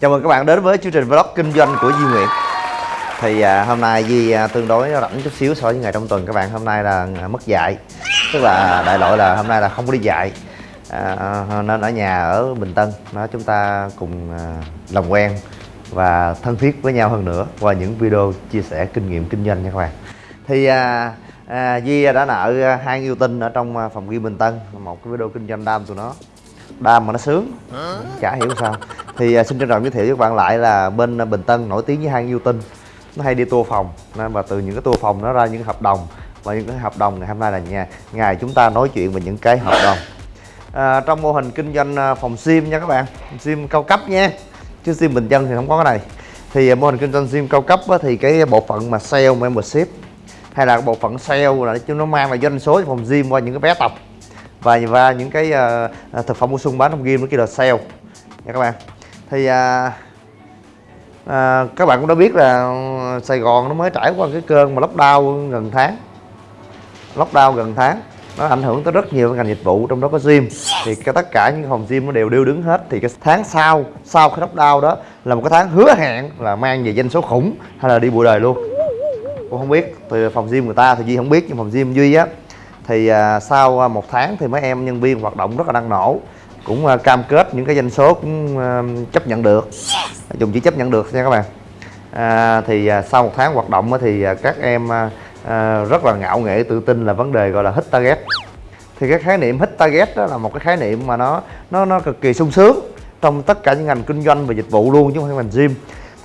Chào mừng các bạn đến với chương trình vlog kinh doanh của Duy Nguyễn. Thì à, hôm nay Duy à, tương đối rảnh chút xíu so với ngày trong tuần các bạn. Hôm nay là à, mất dạy. Tức là đại loại là hôm nay là không có đi dạy. À, à, Nên ở nhà ở Bình Tân nó Chúng ta cùng à, làm quen và thân thiết với nhau hơn nữa Qua những video chia sẻ kinh nghiệm kinh doanh nha các bạn. Thì à, à, Duy đã nợ hai yêu tinh ở trong à, phòng ghi Bình Tân Một cái video kinh doanh đam tụi nó. Đam mà nó sướng. Chả hiểu sao thì uh, xin trân trọng giới thiệu với các bạn lại là bên uh, Bình Tân nổi tiếng với hai yêu tinh nó hay đi tour phòng nên và từ những cái tour phòng nó ra những hợp đồng. Và những cái hợp đồng ngày hôm nay là nhà ngày chúng ta nói chuyện về những cái hợp đồng. À, trong mô hình kinh doanh uh, phòng sim nha các bạn sim cao cấp nha. Chứ sim bình dân thì không có cái này. Thì uh, mô hình kinh doanh sim cao cấp á, thì cái bộ phận mà sale membership hay là bộ phận sale là chúng nó mang lại doanh số cho phòng gym qua những cái vé tập. Và và những cái uh, thực phẩm bổ sung bán trong gym nó kia là sale nha các bạn thì à, à, các bạn cũng đã biết là Sài Gòn nó mới trải qua cái cơn mà lockdown gần tháng. Lockdown gần tháng nó ảnh hưởng tới rất nhiều ngành dịch vụ trong đó có gym. Thì cái tất cả những phòng gym nó đều điêu đứng hết. Thì cái tháng sau sau cái lockdown đó là một cái tháng hứa hẹn là mang về doanh số khủng hay là đi bụi đời luôn. Cũng không biết từ phòng gym người ta thì duy không biết nhưng phòng gym duy á thì à, sau à, một tháng thì mấy em nhân viên hoạt động rất là năng nổ cũng à, cam kết những cái doanh số cũng à, chấp nhận được. Dùng chỉ chấp nhận được nha các bạn. À, thì à, sau một tháng hoạt động thì à, các em à, à, rất là ngạo nghệ tự tin là vấn đề gọi là hit target. Thì cái khái niệm hit target đó là một cái khái niệm mà nó nó nó cực kỳ sung sướng trong tất cả những ngành kinh doanh và dịch vụ luôn chứ không phải ngành gym.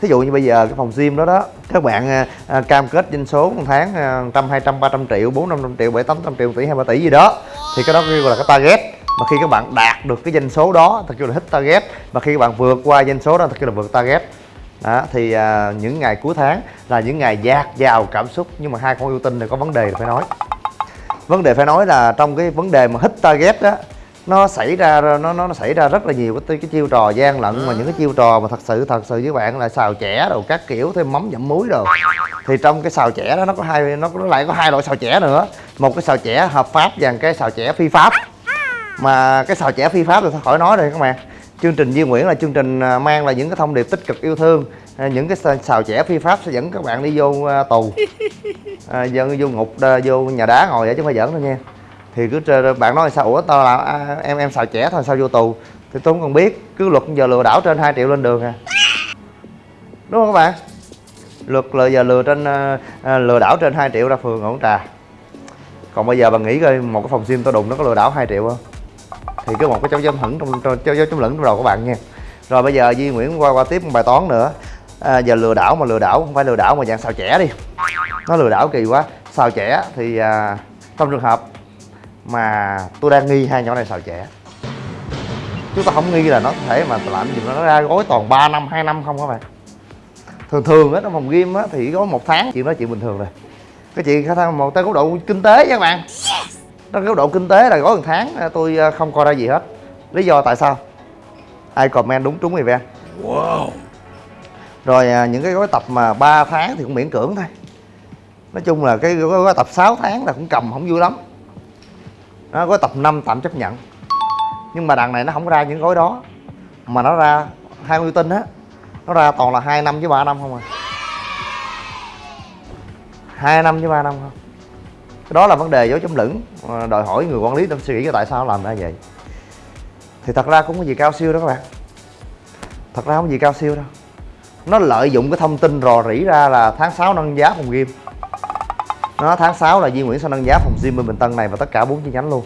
Thí dụ như bây giờ cái phòng gym đó đó các bạn à, à, cam kết doanh số một tháng à, trăm hai trăm ba trăm triệu bốn năm trăm triệu bảy tám trăm triệu tỷ hai ba tỷ gì đó. Thì cái đó kêu là cái target mà khi các bạn đạt được cái doanh số đó thật kêu là hit target và khi các bạn vượt qua doanh số đó thật kêu là vượt target. Đó thì à, những ngày cuối tháng là những ngày dạt dào cảm xúc nhưng mà hai con yêu tinh này có vấn đề phải nói. Vấn đề phải nói là trong cái vấn đề mà hit target đó nó xảy ra nó nó, nó xảy ra rất là nhiều cái, cái chiêu trò gian lận mà những cái chiêu trò mà thật sự thật sự với bạn là xào chẻ đồ các kiểu thêm mắm dặm muối rồi thì trong cái xào chẻ đó nó có hai nó, nó lại có hai loại xào chẻ nữa. Một cái xào chẻ hợp pháp và cái xào chẻ phi pháp mà cái xào chẻ phi pháp thì khỏi nói rồi các bạn? Chương trình Duy Nguyễn là chương trình à, mang lại những cái thông điệp tích cực yêu thương. À, những cái xào chẻ phi pháp sẽ dẫn các bạn đi vô à, tù. À, vô ngục vô nhà đá ngồi vậy chứ không phải dẫn đâu nha. Thì cứ bạn nói sao ủa tao là à, em em xào trẻ thôi sao vô tù? Thì tôi không cần biết cứ luật giờ lừa đảo trên 2 triệu lên đường à. Đúng không các bạn? Luật là giờ lừa trên à, lừa đảo trên 2 triệu ra phường ổn trà. Còn bây giờ bà nghĩ coi một cái phòng sim tao đụng nó có lừa đảo 2 triệu không thì cứ một cái dấu chấm hửng trong dấu dấu chấm lửng trong đầu các bạn nha. Rồi bây giờ Duy Nguyễn qua qua tiếp một bài toán nữa. À, giờ lừa đảo mà lừa đảo không phải lừa đảo mà dạng xào trẻ đi. Nó lừa đảo kỳ quá. Xào trẻ thì à, trong trường hợp mà tôi đang nghi hai nhỏ này xào trẻ chúng ta không nghi là nó có thể mà làm gì nó ra gói toàn 3 năm hai năm không các bạn? Thường thường á trong phòng game á thì gói một tháng chuyện đó chuyện bình thường rồi. Cái chuyện khả năng một tới góc độ kinh tế nha các bạn trong góc độ kinh tế là gói một tháng tôi à, không coi ra gì hết. Lý do tại sao? Ai comment đúng trúng event wow. Rồi à, những cái gói tập mà 3 tháng thì cũng miễn cưỡng thôi. Nói chung là cái gói, tập 6 tháng là cũng cầm không vui lắm. Nó gói tập 5 tạm chấp nhận. Nhưng mà đằng này nó không ra những gói đó. Mà nó ra hai mươi tin á. Nó ra toàn là hai năm với ba năm không à. Hai năm với ba năm không cái đó là vấn đề dấu chấm lửng. Ờ, đòi hỏi người quản lý tâm suy nghĩ tại sao làm ra vậy. Thì thật ra cũng có gì cao siêu đó các bạn. Thật ra không có gì cao siêu đâu. Nó lợi dụng cái thông tin rò rỉ ra là tháng 6 nâng giá phòng gym. Nó tháng 6 là Duy Nguyễn sẽ nâng giá phòng gym bên Bình Tân này và tất cả bốn chi nhánh luôn.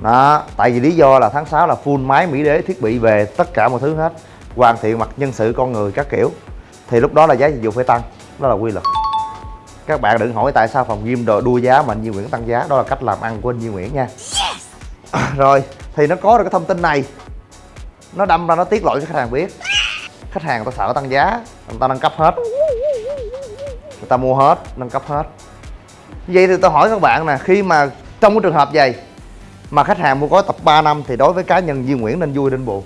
Đó, tại vì lý do là tháng 6 là full máy mỹ đế, thiết bị về tất cả mọi thứ hết. Hoàn thiện mặt nhân sự con người các kiểu. Thì lúc đó là giá dịch vụ phải tăng. Đó là quy luật các bạn đừng hỏi tại sao phòng gym đồ đua giá mà anh Duy Nguyễn tăng giá. Đó là cách làm ăn của anh Duy Nguyễn nha. À, rồi thì nó có được cái thông tin này. Nó đâm ra nó tiết lộ cho khách hàng biết. Khách hàng người ta sợ tăng giá người ta nâng cấp hết. Người ta mua hết nâng cấp hết. Vậy thì tôi hỏi các bạn nè khi mà trong cái trường hợp vậy mà khách hàng mua gói tập 3 năm thì đối với cá nhân Duy Nguyễn nên vui nên buồn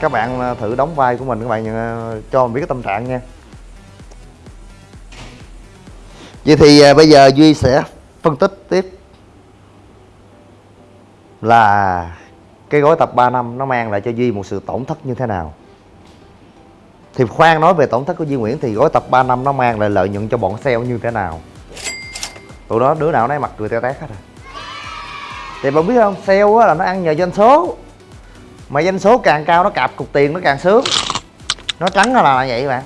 các bạn ờ, thử đóng vai của mình các bạn ờ, cho mình biết cái tâm trạng nha. Vậy thì ờ, bây giờ Duy sẽ phân tích tiếp là cái gói tập 3 năm nó mang lại cho Duy một sự tổn thất như thế nào. Thì khoan nói về tổn thất của Duy Nguyễn thì gói tập 3 năm nó mang lại lợi nhuận cho bọn sale như thế nào? Tụi đó đứa nào nấy mặt cười teo tét hết rồi thì bạn biết không, sale là nó ăn nhờ doanh số mà doanh số càng cao nó cạp cục tiền nó càng sướng. Nó trắng là là vậy bạn.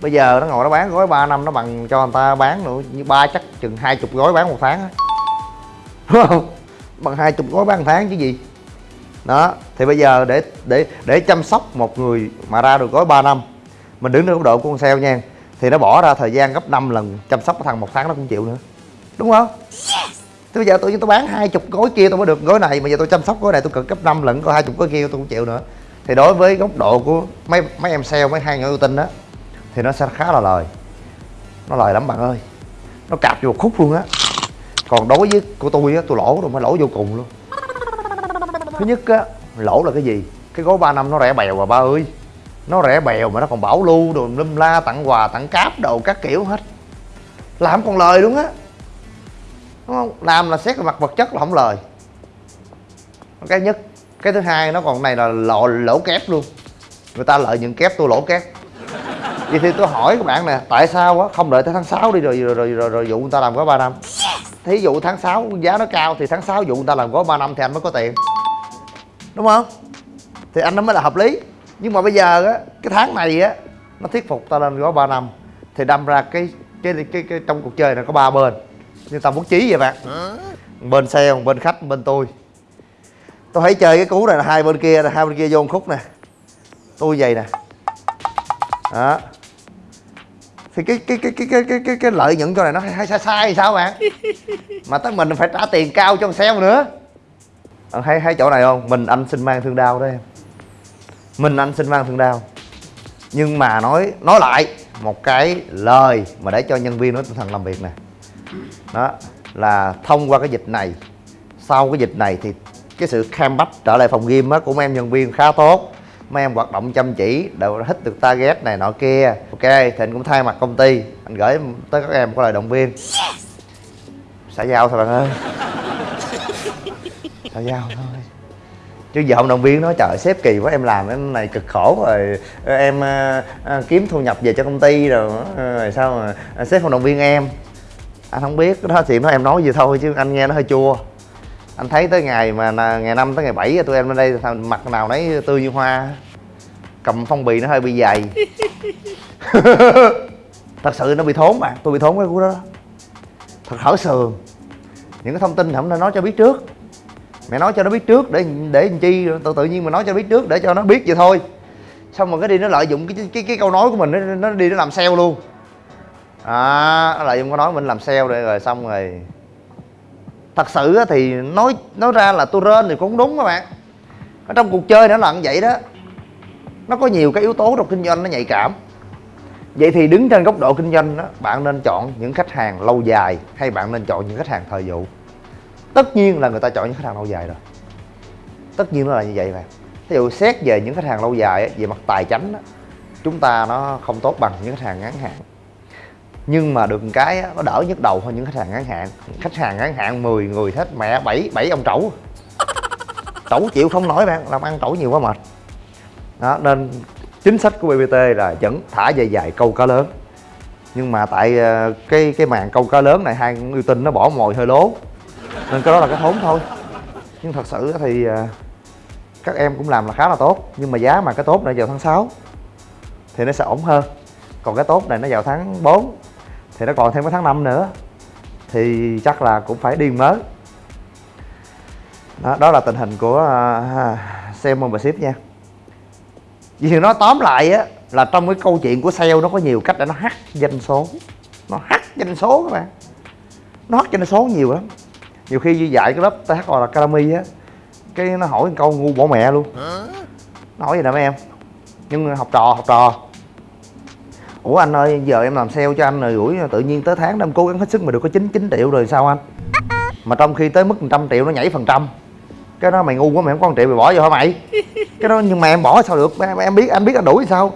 Bây giờ nó ngồi nó bán gói 3 năm nó bằng cho người ta bán nữa, như ba chắc chừng hai chục gói bán một tháng á. Đúng không? Bằng hai chục gói bán một tháng chứ gì. Đó, thì bây giờ để để để chăm sóc một người mà ra được gói 3 năm, mình đứng trên góc độ của con sale nha, thì nó bỏ ra thời gian gấp 5 lần chăm sóc cái thằng một tháng nó cũng chịu nữa. Đúng không? Thế bây giờ tôi tôi bán hai chục gói kia tôi mới được gói này, mà giờ tôi chăm sóc gói này tôi cần cấp 5 lần, có hai chục gói kia tôi cũng chịu nữa. Thì đối với góc độ của mấy mấy em sale, mấy hai người ưu tinh đó, thì nó sẽ khá là lời. Nó lời lắm bạn ơi. Nó cạp vô một khúc luôn á. Còn đối với của tôi á, tôi lỗ rồi mới lỗ vô cùng luôn. Thứ nhất á, lỗ là cái gì? Cái gói 3 năm nó rẻ bèo mà ba ơi. Nó rẻ bèo mà nó còn bảo lưu đồ, lum la, tặng quà, tặng cáp đồ các kiểu hết. Làm còn lời luôn á đúng không? Làm là xét về mặt vật chất là không lời. Cái nhất cái thứ hai nó còn này là lộ lỗ kép luôn. Người ta lợi nhuận kép tôi lỗ kép. Vậy thì tôi hỏi các bạn nè tại sao á không đợi tới tháng 6 đi rồi rồi rồi rồi, rồi dụ người ta làm gói 3 năm? Thí dụ tháng 6 giá nó cao thì tháng 6 dụ người ta làm gói 3 năm thì anh mới có tiền. Đúng không? Thì anh nó mới là hợp lý. Nhưng mà bây giờ á cái tháng này á nó thuyết phục ta lên gói 3 năm. Thì đâm ra cái cái cái, cái, cái trong cuộc chơi này có ba bên như tao bố trí vậy bạn. Bên xe một bên khách bên tôi. Tôi thấy chơi cái cú này là hai bên kia hai bên kia vô một khúc nè. Tôi vậy nè. Đó. Thì cái cái cái cái cái cái cái, cái lợi nhuận cho này nó hay sai sai sao bạn? Mà tới mình phải trả tiền cao cho con xe nữa. À, hay hay chỗ này không? Mình anh xin mang thương đau đó em. Mình anh xin mang thương đau nhưng mà nói nói lại một cái lời mà để cho nhân viên nó tinh thần làm việc nè đó là thông qua cái dịch này sau cái dịch này thì cái sự cam bách trở lại phòng gym á của mấy em nhân viên khá tốt. Mấy em hoạt động chăm chỉ đều hít được target này nọ kia. Ok thì anh cũng thay mặt công ty anh gửi tới các em có lời động viên. Xã giao thôi bạn ơi. Xã giao thôi. Chứ giờ không động viên nói trời sếp kỳ quá em làm cái này cực khổ rồi. Em à, à, kiếm thu nhập về cho công ty rồi, rồi sao mà à, sếp không động viên em anh không biết đó chuyện đó em nói gì thôi chứ anh nghe nó hơi chua. Anh thấy tới ngày mà ngày năm tới ngày bảy tụi em lên đây mặt nào nấy tươi như hoa. Cầm phong bì nó hơi bị dày. Thật sự nó bị thốn mà tôi bị thốn cái cú đó thật hở sườn. Những cái thông tin không nên nói cho biết trước. Mẹ nói cho nó biết trước để để làm chi tự tự nhiên mà nói cho biết trước để cho nó biết vậy thôi. Xong rồi cái đi nó lợi dụng cái cái cái câu nói của mình nó, nó đi nó làm sale luôn à là dung có nói mình làm sale để rồi, xong rồi. Thật sự thì nói nói ra là tôi rên thì cũng đúng các bạn. Ở trong cuộc chơi nó là như vậy đó. Nó có nhiều cái yếu tố trong kinh doanh nó nhạy cảm. Vậy thì đứng trên góc độ kinh doanh đó, bạn nên chọn những khách hàng lâu dài hay bạn nên chọn những khách hàng thời vụ? Tất nhiên là người ta chọn những khách hàng lâu dài rồi. Tất nhiên nó là như vậy bạn ví dụ xét về những khách hàng lâu dài về mặt tài chính chúng ta nó không tốt bằng những khách hàng ngắn hạn nhưng mà được cái nó đỡ nhức đầu hơn những khách hàng ngắn hạn. Khách hàng ngắn hạn 10 người hết, mẹ bảy bảy ông trẩu. Trẩu chịu không nổi bạn, làm ăn trẩu nhiều quá mệt. Đó, nên chính sách của BBT là vẫn thả dài dài câu cá lớn. Nhưng mà tại ờ, cái cái màn câu cá lớn này hai uy tin nó bỏ mồi hơi lố. Nên cái đó là cái thốn thôi. Nhưng thật sự thì ờ, các em cũng làm là khá là tốt. Nhưng mà giá mà cái tốt này vào tháng 6 thì nó sẽ ổn hơn. Còn cái tốt này nó vào tháng 4 thì nó còn thêm cái tháng 5 nữa. Thì chắc là cũng phải điên mới. Đó, đó là tình hình của uh, sale membership nha. Vì nó tóm lại á là trong cái câu chuyện của sale nó có nhiều cách để nó hắt doanh số. Nó hắt doanh số các bạn. Nó hắt doanh số nhiều lắm. Nhiều khi như dạy cái lớp TH là Academy á cái nó hỏi câu ngu bỏ mẹ luôn. Nó hỏi gì nè mấy em? Nhưng học trò học trò ủa anh ơi giờ em làm sale cho anh rồi gửi tự nhiên tới tháng em cố gắng hết sức mà được có chín chín triệu rồi sao anh? Mà trong khi tới mức trăm triệu nó nhảy phần trăm. Cái đó mày ngu quá mày không có 1 triệu mày bỏ vô hả mày? Cái đó nhưng mà em bỏ sao được? Em, em biết anh biết anh đuổi sao?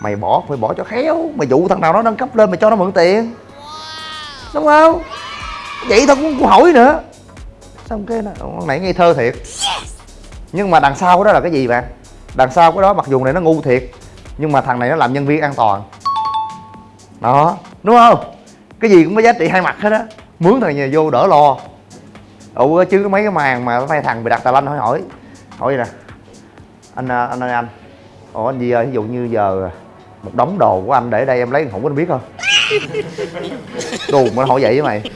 Mày bỏ phải bỏ cho khéo. Mày dụ thằng nào nó nâng cấp lên mày cho nó mượn tiền. Đúng không? Vậy thôi cũng, cũng hỏi nữa. Xong cái con này ngây thơ thiệt. Nhưng mà đằng sau đó là cái gì bạn? Đằng sau cái đó mặc dù này nó ngu thiệt nhưng mà thằng này nó làm nhân viên an toàn đó đúng không? Cái gì cũng có giá trị hai mặt hết á. Mướn thằng nhà vô đỡ lo. Ủa chứ có mấy cái màn mà mấy thằng bị đặt tà lanh hỏi hỏi. Hỏi vậy nè? Anh à, anh ơi anh. Ủa anh gì ơi ví dụ như giờ một đống đồ của anh để đây em lấy không có anh biết không? Đù mà hỏi vậy với mày.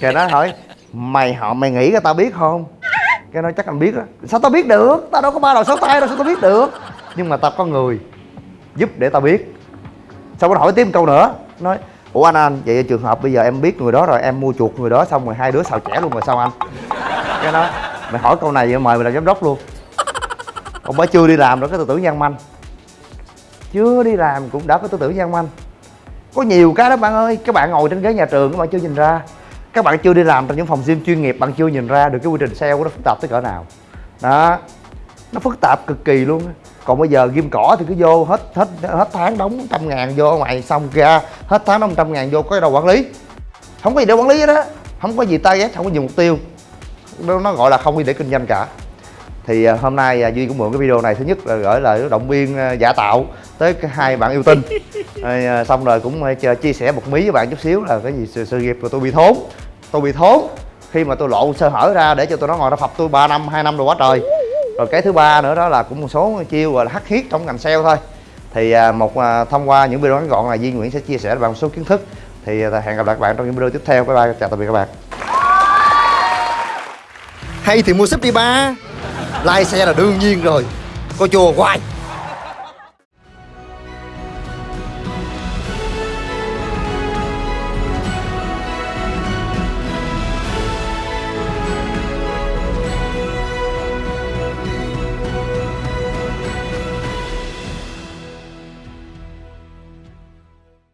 Cái nó hỏi mày họ mày nghĩ cái tao biết không? Cái nói chắc anh biết á. Sao tao biết được? Tao đâu có ba đầu sáu tay đâu sao tao biết được? Nhưng mà tao có người giúp để tao biết xong nó hỏi tiếp một câu nữa? Nói ủa anh anh vậy trường hợp bây giờ em biết người đó rồi em mua chuột người đó xong rồi hai đứa xào chẻ luôn rồi sao anh? Cái nói, mày hỏi câu này vậy mời mày làm giám đốc luôn. Ông mới chưa đi làm rồi cái tư tưởng gian manh. Chưa đi làm cũng đã có tư tưởng gian manh. Có nhiều cái đó bạn ơi các bạn ngồi trên ghế nhà trường các bạn chưa nhìn ra. Các bạn chưa đi làm trong những phòng gym chuyên nghiệp bạn chưa nhìn ra được cái quy trình sale của nó phức tạp tới cỡ nào. Đó nó phức tạp cực kỳ luôn còn bây giờ ghim cỏ thì cứ vô hết hết hết tháng đóng trăm ngàn vô ngoài xong ra hết tháng đóng trăm ngàn vô có đâu quản lý. Không có gì để quản lý hết á không có gì target không có gì mục tiêu. Nó, gọi là không đi để kinh doanh cả. Thì à, hôm nay à, duy cũng mượn cái video này thứ nhất là gửi lời động viên à, giả tạo tới hai bạn yêu tinh. À, xong rồi cũng chia- chia sẻ một mí với bạn chút xíu là cái gì sự, sự nghiệp của tôi bị thốn. Tôi bị thốn khi mà tôi lộ sơ hở ra để cho tôi nó ngồi nó phập tôi 3 năm hai năm rồi quá trời rồi cái thứ ba nữa đó là cũng một số chiêu gọi là hắc hiết trong ngành sale thôi. Thì à, một à, thông qua những video ngắn gọn là Duy Nguyễn sẽ chia sẻ với bạn một số kiến thức. Thì à, hẹn gặp lại các bạn trong những video tiếp theo. Bye bye, chào tạm biệt các bạn. Hay thì mua sếp đi ba. Like xe là đương nhiên rồi. Coi chùa hoài.